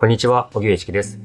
こんにちは、小木植一です。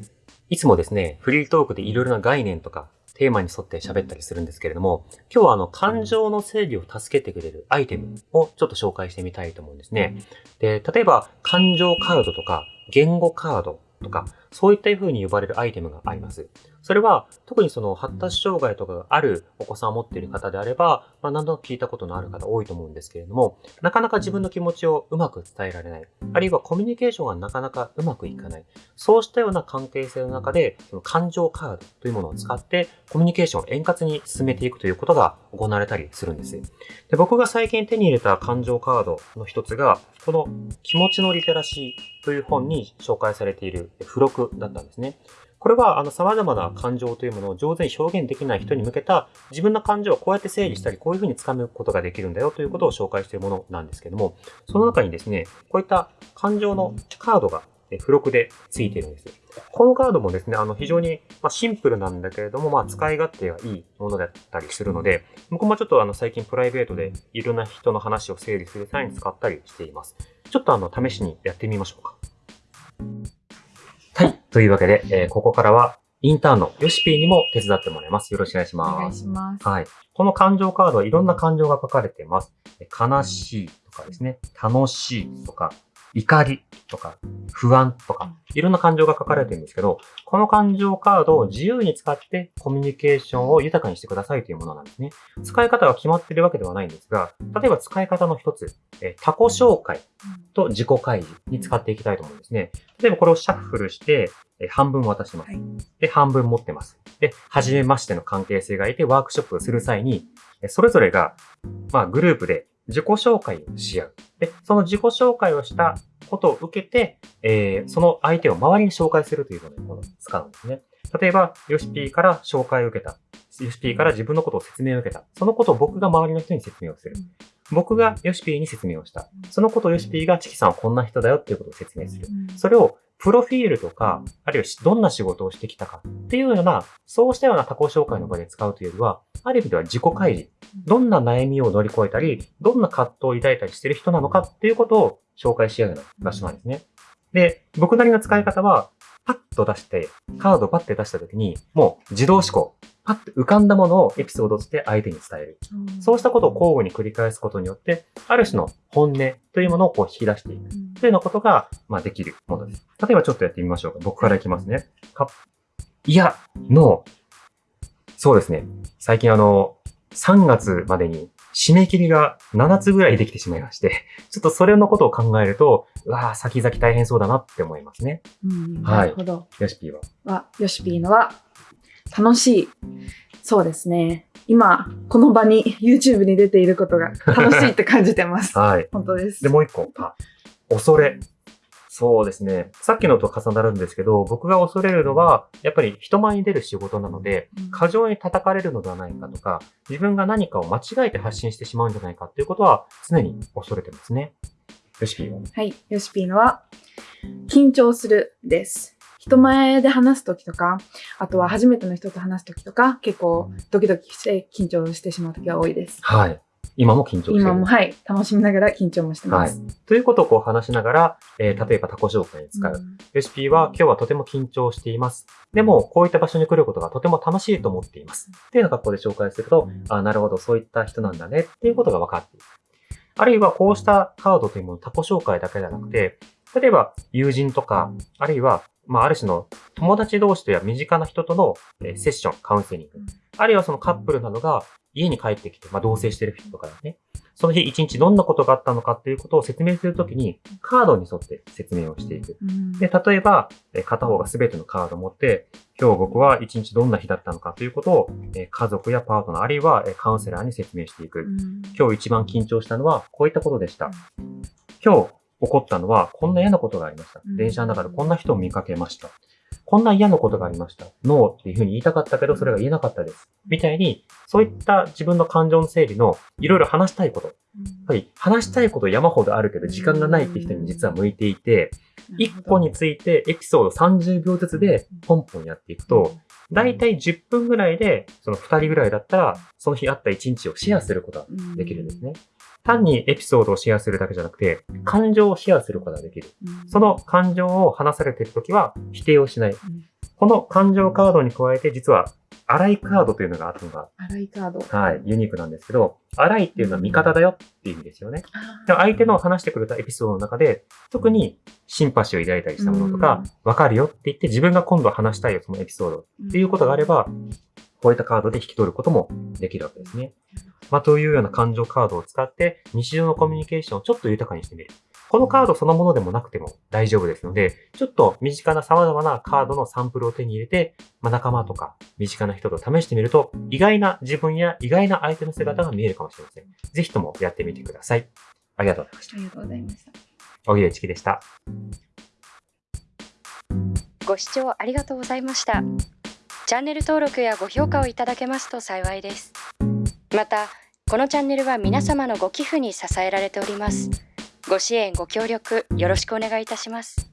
いつもですね、フリートークでいろいろな概念とかテーマに沿って喋ったりするんですけれども、今日はあの、感情の整理を助けてくれるアイテムをちょっと紹介してみたいと思うんですね。で、例えば、感情カードとか、言語カードとか、そういった風に呼ばれるアイテムがあります。それは、特にその発達障害とかがあるお子さんを持っている方であれば、まあ、何度も聞いたことのある方多いと思うんですけれども、なかなか自分の気持ちをうまく伝えられない。あるいはコミュニケーションがなかなかうまくいかない。そうしたような関係性の中で、その感情カードというものを使って、コミュニケーションを円滑に進めていくということが行われたりするんです。で僕が最近手に入れた感情カードの一つが、この気持ちのリテラシーという本に紹介されている付録だったんですね。これは、あの、様々な感情というものを上手に表現できない人に向けた、自分の感情をこうやって整理したり、こういうふうに掴むことができるんだよということを紹介しているものなんですけども、その中にですね、こういった感情のカードが付録で付いているんです。このカードもですね、あの、非常に、シンプルなんだけれども、まあ、使い勝手がいいものだったりするので、僕もちょっとあの、最近プライベートでいろんな人の話を整理する際に使ったりしています。ちょっとあの、試しにやってみましょうか。はい。というわけで、えー、ここからはインターンのヨシピーにも手伝ってもらいます。よろしくお願いします。お願いします。はい。この感情カードはいろんな感情が書かれています。悲しいとかですね、楽しいとか、怒りとか、不安とか、いろんな感情が書かれてるんですけど、この感情カードを自由に使ってコミュニケーションを豊かにしてくださいというものなんですね。使い方が決まっているわけではないんですが、例えば使い方の一つ、え他己紹介と自己開示に使っていきたいと思うんですね。例えばこれをシャッフルして、え半分渡します。で、半分持ってます。で、初めましての関係性がいてワークショップをする際に、それぞれが、まあ、グループで自己紹介をし合う。で、その自己紹介をしたことを受けて、えー、その相手を周りに紹介するというものを使うんですね。例えば、ヨシピーから紹介を受けた。ヨシピーから自分のことを説明を受けた。そのことを僕が周りの人に説明をする。僕がヨシピーに説明をした。そのことをヨシピーがチキさんはこんな人だよっていうことを説明する。それをプロフィールとか、あるいはどんな仕事をしてきたかっていうような、そうしたような他己紹介の場で使うというよりは、ある意味では自己開示。どんな悩みを乗り越えたり、どんな葛藤を抱いたりしてる人なのかっていうことを紹介し合うような場所なんですね。で、僕なりの使い方は、パッと出して、カードをパッて出した時に、もう自動思考。パッと浮かんだものをエピソードとして相手に伝える。うん、そうしたことを交互に繰り返すことによって、ある種の本音というものをこう引き出していく。というようなことが、まあ、できるものです。例えばちょっとやってみましょうか。僕からいきますね。かいや、の、そうですね。最近あの、3月までに締め切りが7つぐらいできてしまいまして、ちょっとそれのことを考えると、うわぁ、先々大変そうだなって思いますね。うん、なるほど。ヨシピーは？は、ヨシピーのは、楽しい。そうですね。今、この場に YouTube に出ていることが楽しいって感じてます。はい。本当です。で、もう一個。あ、恐れ。そうですね。さっきのと重なるんですけど、僕が恐れるのは、やっぱり人前に出る仕事なので、過剰に叩かれるのではないかとか、自分が何かを間違えて発信してしまうんじゃないかっていうことは常に恐れてますね。ヨシピーは？はい。ヨシピーのは、緊張するです。人前で話すときとか、あとは初めての人と話すときとか、結構ドキドキして緊張してしまうときが多いです。はい。今も緊張してる今も、はい。楽しみながら緊張もしてます。はい。ということをこう話しながら、えー、例えばタコ紹介に使う。うん、レシピは今日はとても緊張しています。でも、こういった場所に来ることがとても楽しいと思っています。っていうような格好で紹介すると、うん、あなるほど、そういった人なんだねっていうことが分かっている。あるいはこうしたカードというもの、タコ紹介だけじゃなくて、例えば友人とか、あるいはまあ、ある種の友達同士とや身近な人とのセッション、カウンセリング。あるいはそのカップルなどが家に帰ってきて、まあ、同棲してる人とかですね。その日一日どんなことがあったのかっていうことを説明するときに、カードに沿って説明をしていく。で、例えば、片方が全てのカードを持って、今日僕は一日どんな日だったのかということを、家族やパートナー、あるいはカウンセラーに説明していく。今日一番緊張したのはこういったことでした。今日起こったのは、こんな嫌なことがありました。電車の中でこんな人を見かけました。こんな嫌なことがありました。ノーっていうふうに言いたかったけど、それが言えなかったです。みたいに、そういった自分の感情の整理のいろいろ話したいこと。やっぱり話したいこと山ほどあるけど、時間がないって人に実は向いていて、1個についてエピソード30秒ずつでポンポンやっていくと、だいたい10分ぐらいで、その2人ぐらいだったら、その日あった1日をシェアすることができるんですね。単にエピソードをシェアするだけじゃなくて、感情をシェアすることができる。うんその感情を話されているときは否定をしない。んこの感情カードに加えて、実は、荒いカードというのがあるのが、荒いカード。はい、ユニークなんですけど、荒いっていうのは味方だよっていう意味ですよね。あでも相手の話してくれたエピソードの中で、特にシンパシーを抱いたりしたものとか、わかるよって言って自分が今度話したいよ、そのエピソードっていうことがあれば、こういったカードで引き取ることもできるわけですね。まあ、というような感情カードを使って、日常のコミュニケーションをちょっと豊かにしてみる。このカードそのものでもなくても大丈夫ですので、ちょっと身近な様々なカードのサンプルを手に入れて、まあ、仲間とか身近な人と試してみると、意外な自分や意外な相手の姿が見えるかもしれません。ぜひともやってみてください。ありがとうございました。ありがとうございました。小木江チキでした。ご視聴ありがとうございました。チャンネル登録やご評価をいただけますと幸いです。またこのチャンネルは皆様のご寄付に支えられております。ご支援ご協力よろしくお願いいたします。